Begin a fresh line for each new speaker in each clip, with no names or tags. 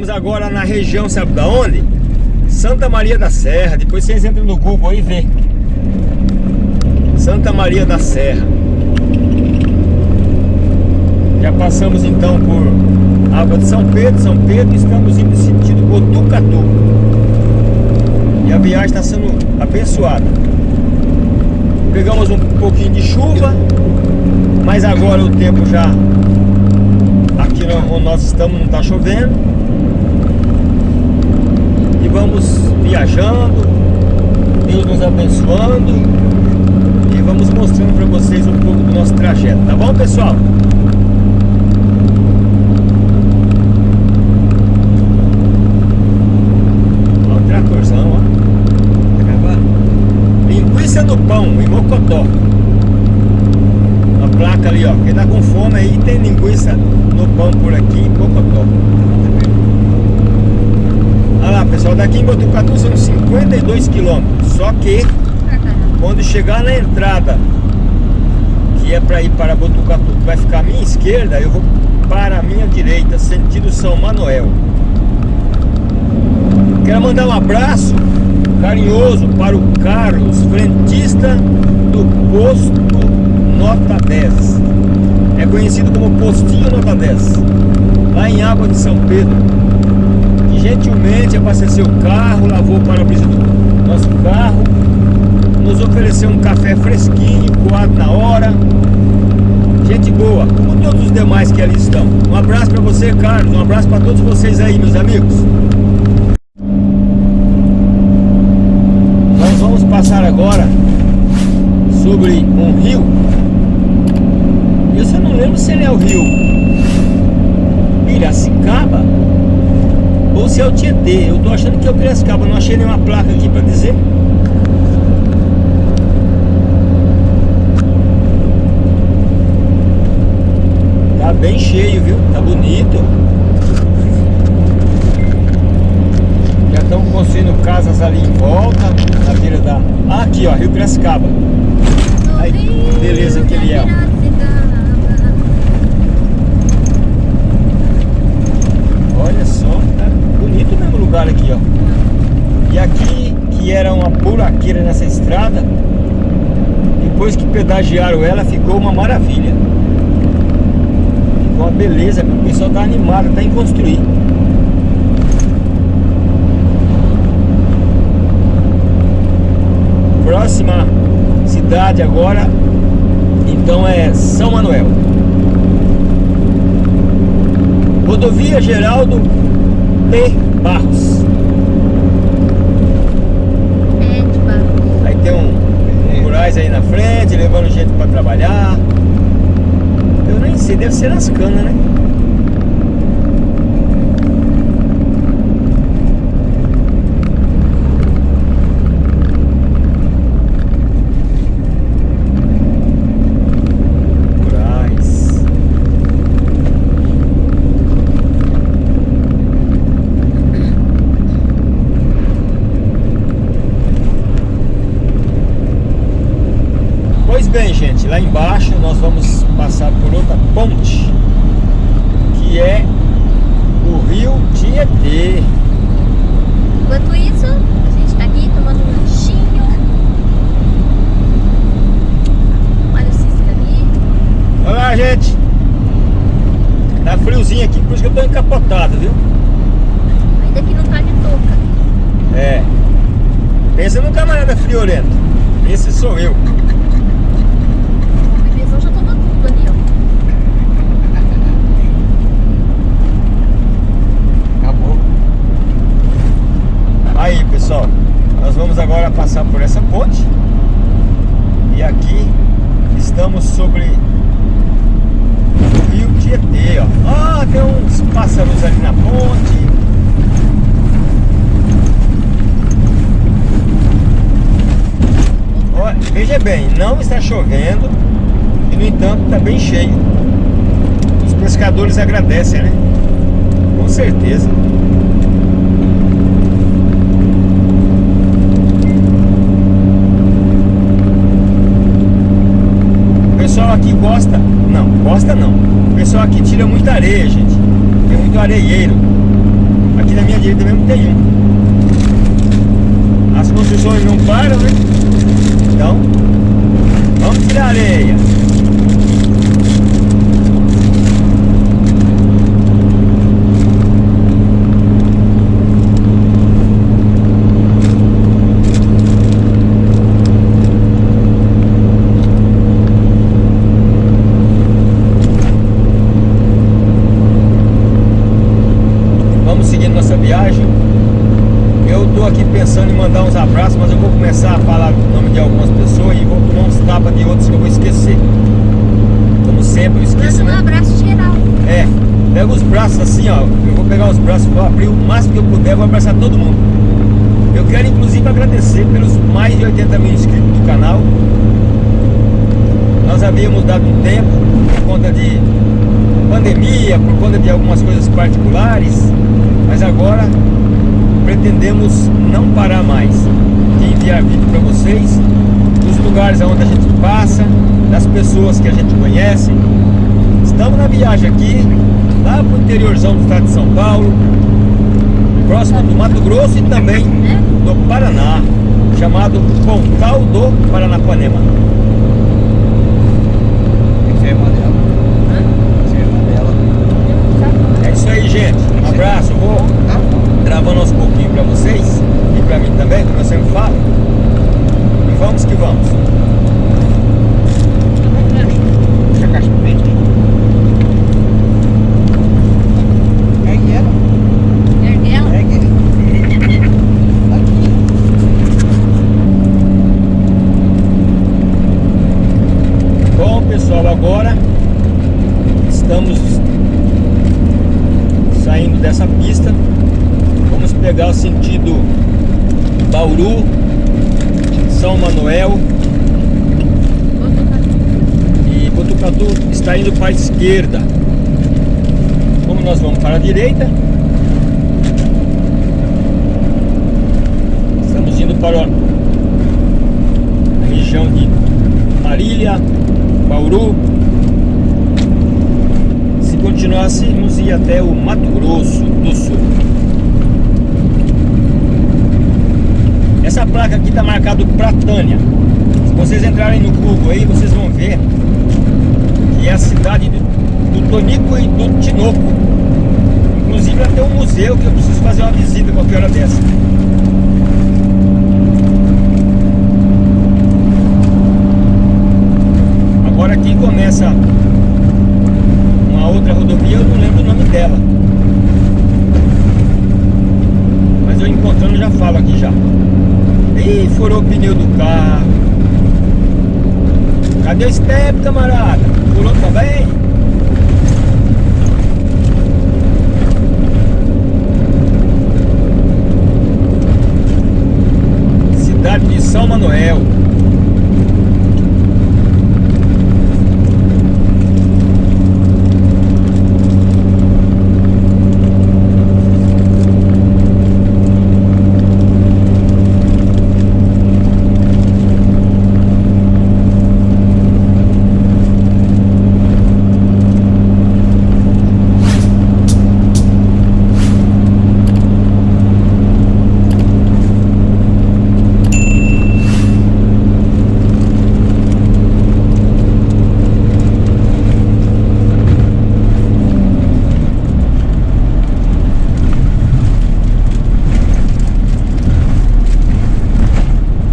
Estamos agora na região, sabe da onde? Santa Maria da Serra. Depois vocês entram no Google e vê. Santa Maria da Serra. Já passamos então por Água de São Pedro, São Pedro, estamos indo no sentido Botucatu. E a viagem está sendo abençoada. Pegamos um pouquinho de chuva, mas agora o tempo já aqui onde nós estamos não está chovendo. Vamos viajando, Deus nos abençoando e vamos mostrando para vocês um pouco do nosso trajeto, tá bom pessoal? do pão, em Mocotó. A placa ali, ó. Quem tá com fome aí tem linguiça no pão por aqui em Mocotó. Olha lá, pessoal, daqui em Botucatu são 52 quilômetros. Só que quando chegar na entrada, que é para ir para Botucatu, que vai ficar à minha esquerda, eu vou para a minha direita, sentido São Manuel. Quero mandar um abraço carinhoso para o Carlos, frentista do posto Nota 10. É conhecido como Postinho Nota 10, lá em Água de São Pedro. Gentilmente abasteceu o carro, lavou o para-brisa do nosso carro, nos ofereceu um café fresquinho, coado na hora. Gente boa, como todos os demais que ali estão. Um abraço para você, Carlos. Um abraço para todos vocês aí, meus amigos. passar agora sobre um rio. Eu só não lembro se ele é o rio Piracicaba ou se é o Tietê. Eu tô achando que é o Piracicaba, não achei nenhuma placa aqui para dizer. Tá bem cheio, viu? Tá bonito. estão construindo casas ali em volta, na beira da... Ah, aqui ó, Rio Piracicaba. Aí, beleza que ele é. Olha só, tá aqui, ó. E aqui, que era uma buraqueira nessa estrada, depois que pedagiaram ela, ficou uma maravilha. Ficou uma beleza, o pessoal tá animado, tá em construir. próxima cidade agora, então é São Manuel. Rodovia Geraldo P. Barros. Aí tem um, um rurais aí na frente, levando gente para trabalhar. Eu nem sei, deve ser nas canas, né? bem, gente, lá embaixo nós vamos passar por outra ponte, que é o Rio Tietê.
Enquanto isso, a gente está aqui tomando um lanchinho. Olha o Cícero ali.
Olá, gente. Tá friozinho aqui, por isso que eu tô encapotado, viu?
Ainda que não tá de touca.
É. Pensa no camarada friorento. Esse sou eu. Aí pessoal, nós vamos agora passar por essa ponte E aqui estamos sobre o rio Tietê, ó Ah, tem uns pássaros ali na ponte ó, Veja bem, não está chovendo E no entanto está bem cheio Os pescadores agradecem, né? Com certeza pessoal aqui gosta, não, gosta não. O pessoal aqui tira muita areia, gente. Tem muito areieiro. direita mesmo tem um. As construções não param, né? Então, vamos tirar areia. Vamos seguindo nossa viagem. Eu tô aqui pensando em mandar uns abraços, mas eu vou começar a falar o nome de algumas pessoas e vou uns tapas de outros que eu vou esquecer. Como sempre, eu esqueço,
Manda um
né?
abraço geral.
É, pega os braços assim, ó. Eu vou pegar os braços, vou abrir o máximo que eu puder, vou abraçar todo mundo. Eu quero inclusive agradecer pelos mais de 80 mil inscritos do canal. Nós havíamos dado um tempo por conta de pandemia, por conta de algumas coisas particulares, mas agora pretendemos não parar mais de enviar vídeo para vocês lugares onde a gente passa, das pessoas que a gente conhece. Estamos na viagem aqui, lá pro interiorzão do estado de São Paulo, próximo do Mato Grosso e também do Paraná, chamado Pontal do Paranapanema.
Você é irmã dela. Você é irmã dela.
É isso aí, gente. Um abraço. Vou
Tá bom.
gravando aos pouquinhos pra vocês e pra mim também, como eu sempre falo. E vamos que vamos.
Deixa a caixa pra frente. Pegue ela.
Ergue ela.
Pegue ela. Aqui.
Bom, pessoal, agora estamos saindo dessa pista. Vamos pegar o sentido Bauru, São Manuel e Botucatu está indo para a esquerda. Como nós vamos para a direita, estamos indo para a região de Marília, Bauru. Se continuássemos ir até o Mato Grosso do Sul. Essa placa aqui está marcado Pratânia. Se vocês entrarem no Google aí, vocês vão ver que é a cidade do, do Tonico e do Tinoco. Inclusive ter um museu que eu preciso fazer uma visita qualquer hora dessa. Agora aqui começa uma outra rodovia, eu não lembro o nome dela. Mas eu encontrando já falo aqui já. Ih, furou o pneu do carro. Cadê o step, camarada? Furou também? Cidade de São Manuel.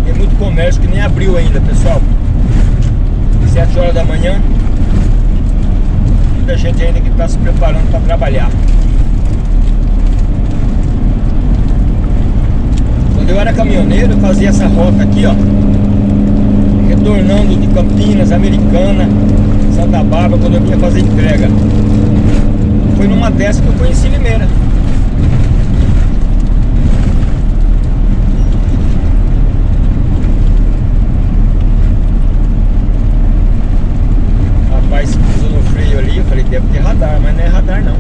Tem muito comércio que nem abriu ainda, pessoal. 7 horas da manhã. Muita gente ainda que está se preparando para trabalhar. Quando eu era caminhoneiro, eu fazia essa rota aqui, ó. Retornando de Campinas, Americana, Santa Bárbara, quando eu vinha fazer entrega. Foi numa dessas que eu conheci Limeira. Rapaz, pisou no freio ali, eu falei, deve ter radar, mas não é radar não.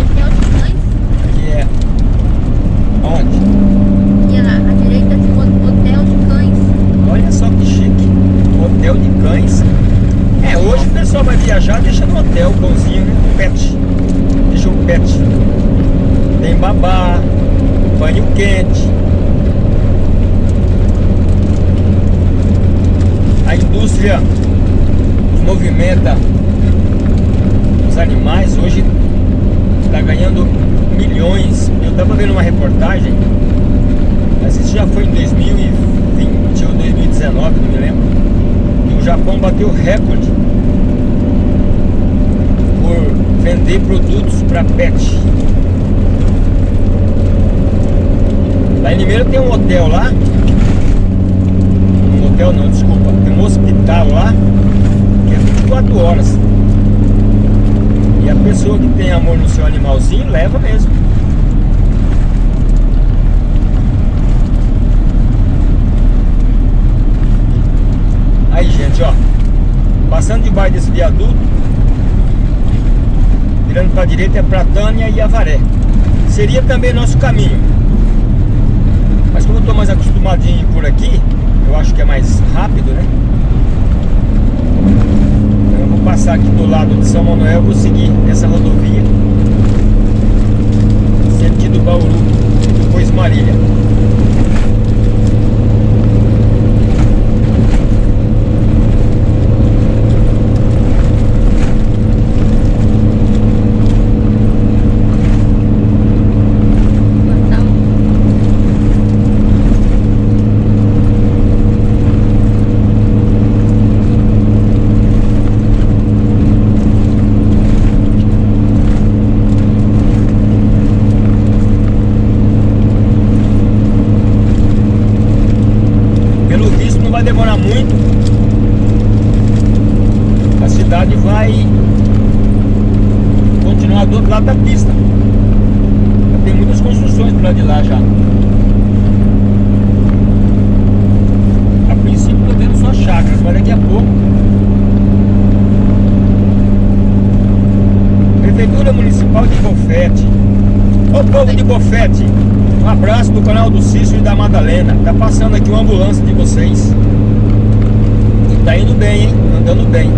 Hotel de cães.
Aqui é. Onde?
E à, à direita tem um hotel de cães.
Olha só que chique. Hotel de cães. É, hoje pessoal vai viajar, deixa no hotel, bonzinho, né? pet. Deixa um pet. Tem babá, banho quente. A indústria que movimenta os animais hoje está ganhando milhões. Eu estava vendo uma reportagem, mas isso já foi em 2020 ou 2019, não me lembro. E o Japão bateu recorde vender produtos para pet. Lá em Limeira tem um hotel lá. Um hotel não, desculpa. Tem um hospital lá que é 24 horas. E a pessoa que tem amor no seu animalzinho leva mesmo. Aí, gente, ó. Passando debaixo desse viaduto, virando para a direita é Pratânia e Avaré. Seria também nosso caminho. Mas como eu estou mais acostumadinho por aqui, eu acho que é mais rápido, né? Eu vou passar aqui do lado de São Manuel, vou seguir essa rodovia sentido Bauru depois Marília.
Portal.
Pelo visto não vai demorar muito. A cidade vai continuar do outro lado da pista. Já tem muitas construções do lado de lá já. A princípio tô vendo só chácaras, mas daqui a pouco. Prefeitura Municipal de Bofete. Ô um abraço do canal do Cício e da Madalena. Tá passando aqui uma ambulância de vocês. E tá indo bem, hein? Andando bem.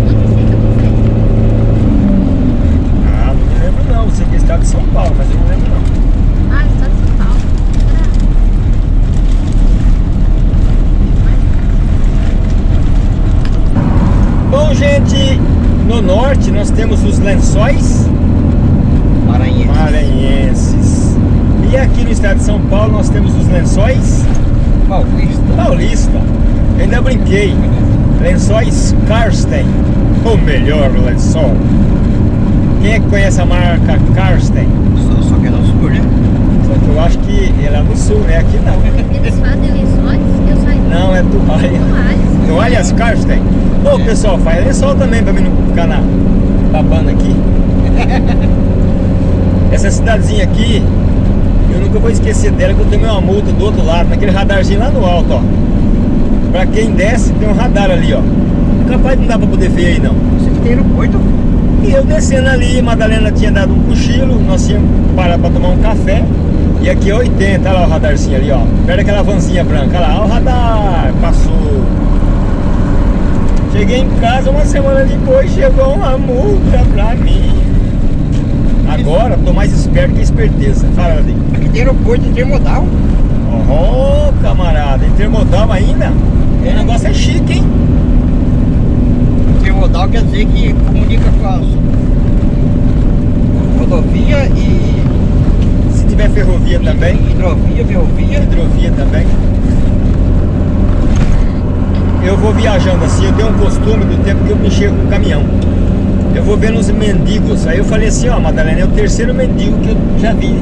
Ah, não me lembro não. Você que é estado de São Paulo, mas eu não lembro não.
Ah, estado de São Paulo.
Bom, gente, no norte nós temos os lençóis
Maranhense.
maranhenses. E aqui no estado de São Paulo nós temos os lençóis
Paulista.
paulista. Eu ainda brinquei. Lençóis Karsten, o melhor lençol. Quem é que conhece a marca Karsten?
Só, só que é no sul, né?
Só que eu acho que é lá no sul, né? Aqui não.
Eles fazem lençóis? Eu saí.
Não, é toalha.
Toalhas.
Toalhas Karsten. Ô pessoal, faz lençol também pra mim não ficar na, babando aqui. Essa cidadezinha aqui, eu nunca vou esquecer dela que eu tomei uma multa do outro lado, naquele radarzinho lá no alto, ó. Pra quem desce, tem um radar ali, ó. Capaz não dá pra poder ver aí não.
Você que tem aeroporto.
E eu descendo ali, Madalena tinha dado um cochilo, nós tínhamos parar pra tomar um café. E aqui é 80, olha lá o radarzinho ali, ó. Perto daquela vanzinha branca, olha lá, ó o radar, passou. Cheguei em casa uma semana depois, chegou uma multa pra mim. Agora tô mais esperto que esperteza. Fala, Ladinho.
Aqui tem aeroporto intermodal.
Oh, camarada, intermodal ainda? O negócio é chique, hein?
Intermodal quer dizer que comunica com as rodovia e
Se tiver ferrovia também,
hidrovia, ferrovia.
hidrovia também. Eu vou viajando assim, eu tenho um costume do tempo que eu mexer com o caminhão. Eu vou vendo os mendigos. Aí eu falei assim, ó, Madalena, é o terceiro mendigo que eu já vi.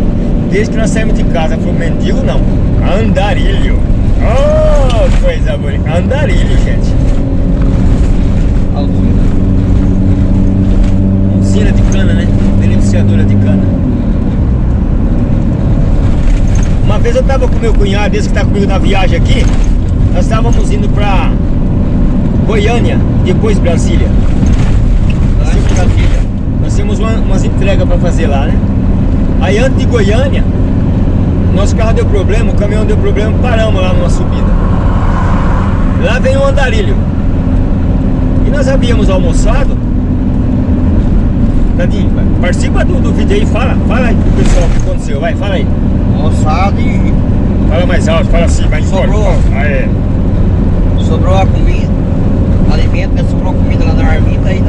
Desde que nós saímos de casa. Ela falou, mendigo não, andarilho. Oh, coisa bonita. Andarilho, gente. Usina de cana, né? Beneficiadora de cana. Uma vez eu tava com meu cunhado, esse que tá comigo na viagem aqui. Nós estávamos indo pra Goiânia, depois Brasília.
Brasília.
Nós temos uma- umas entregas para fazer lá, né? Aí antes de Goiânia, nosso carro deu problema, o caminhão deu problema, paramos lá numa subida. Lá vem um andarilho. E nós havíamos almoçado Tadinho, vai. participa do, do vídeo aí, fala, fala aí pro pessoal o que aconteceu, vai, fala aí.
Moçada e
Fala mais alto, fala assim, vai embora.
Sobrou.
Ah, é.
sobrou a comida, alimento, né? Sobrou comida lá na marmita e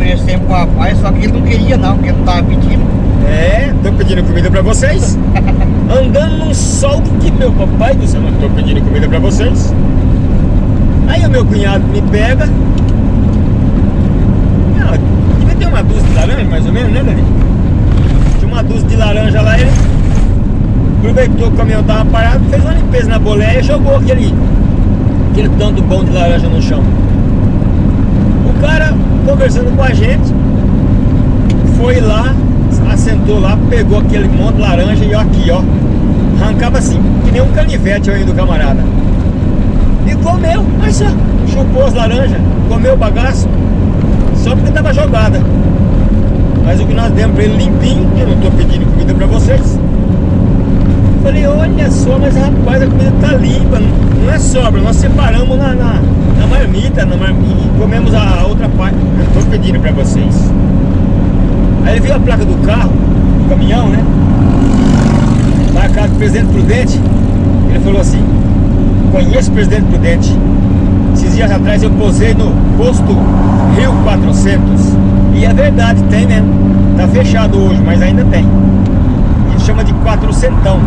oferecemos pro rapaz, só que ele não queria não, porque não tava pedindo.
É, tô pedindo comida pra vocês. Andando num sol que meu papai do céu, tô pedindo comida pra vocês. Aí o meu cunhado me pega. Ah, devia ter uma dúzia de laranja, mais ou menos, né, Dani? Tinha uma dúzia de laranja lá, ele aproveitou que o caminhão tava parado, fez uma limpeza na boleia e jogou aquele, aquele tanto bom de laranja no chão. O cara, conversando com a gente, foi lá, assentou lá, pegou aquele monte de laranja e ó, aqui, ó. Arrancava assim, que nem um canivete aí do camarada. E comeu, mas só, chupou as laranjas, comeu o bagaço, só porque tava jogada. Mas o que nós demos pra ele limpinho, eu não tô pedindo comida pra vocês. Falei, olha só, mas rapaz, a comida tá limpa, não é sobra, nós separamos na, na, na marmita, na marmita, e comemos a outra parte. Eu tô pedindo pra vocês. Aí ele viu a placa do carro, do caminhão, né? Marcado Presidente Prudente. Ele falou assim: Conheço o Presidente Prudente. Esses dias atrás eu posei no posto Rio 400. E é verdade, tem mesmo. Tá fechado hoje, mas ainda tem. Ele chama de quatrocentão.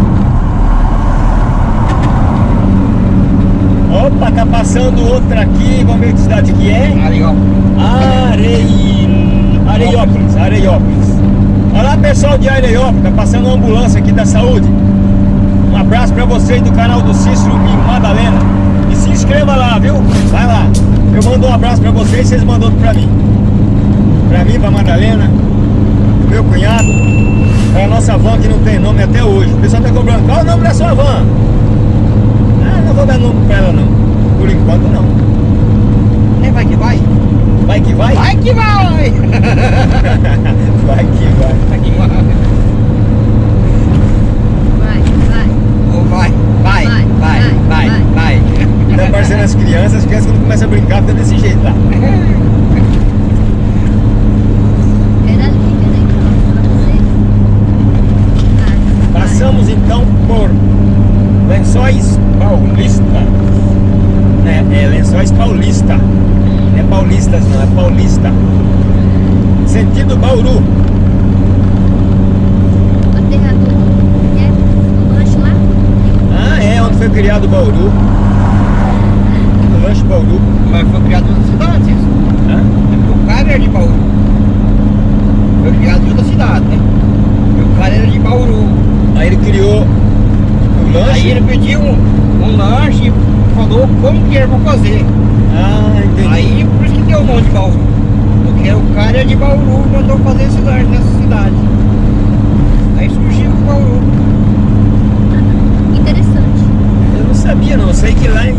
Passando outra aqui. Vamos ver que cidade que é.
Ó.
Arei... Areiópolis, Areiópolis. Olha lá pessoal de Areiópolis, tá passando uma ambulância aqui da saúde. Um abraço pra vocês do canal do Cícero e Madalena. E se inscreva lá, viu? Vai lá. Eu mando um abraço pra vocês, vocês mandam outro pra mim. Pra mim, pra Madalena, pro meu cunhado, pra nossa van que não tem nome até hoje. O pessoal tá cobrando, qual o nome da sua van? Ah, não vou dar nome pra ela não. Por enquanto não.
Vai. Vai
que vai?
Vai que vai!
Vai que vai.
Vai que vai.
Vai, vai.
Ou vai, vai,
Vai,
vai, vai,
vai,
vai.
Tá parecendo as crianças, as crianças quando começam a brincar fica desse jeito lá.
Era liga, né? Que eu vou pra você. Vai, vai.
Passamos então por Lençóis Paulista. É, é Lençóis Paulista. Não é Paulistas não, é Paulista. Sentido Bauru.
O aterrador. É? O lanche lá?
Ah, é, onde foi criado Bauru. O lanche Bauru.
Mas foi criado em outra cidade, isso.
Hã?
É porque o cara era de Bauru. Foi criado em outra cidade, né? E o cara era de Bauru.
Aí ele criou o lanche.
Aí ele pediu um, um lanche e falou como que era pra fazer.
Ah, entendi.
Aí por isso que deu o nome de Bauru. Porque o cara é de Bauru e mandou fazer esse lanche nessa cidade. Aí surgiu o Bauru.
Interessante.
Eu não sabia não, eu sei que lá em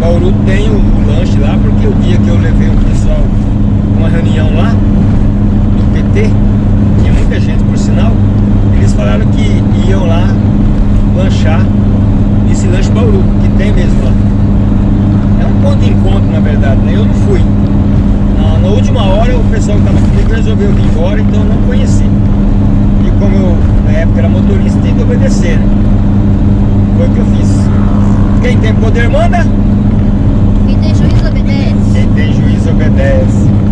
Bauru tem o, lanche lá, porque o dia que eu levei o pessoal uma reunião lá, do PT, tinha muita gente por sinal, eles falaram que iam lá lanchar esse lanche Bauru, que tem mesmo lá. É um ponto de encontro na verdade, né? Eu não fui. Na, na última hora o pessoal que estava comigo resolveu vir embora, então eu não conheci. E como eu na época era motorista, tinha que obedecer, né? Foi o que eu fiz. Quem tem poder manda. Quem tem juízo obedece. Quem tem juízo obedece.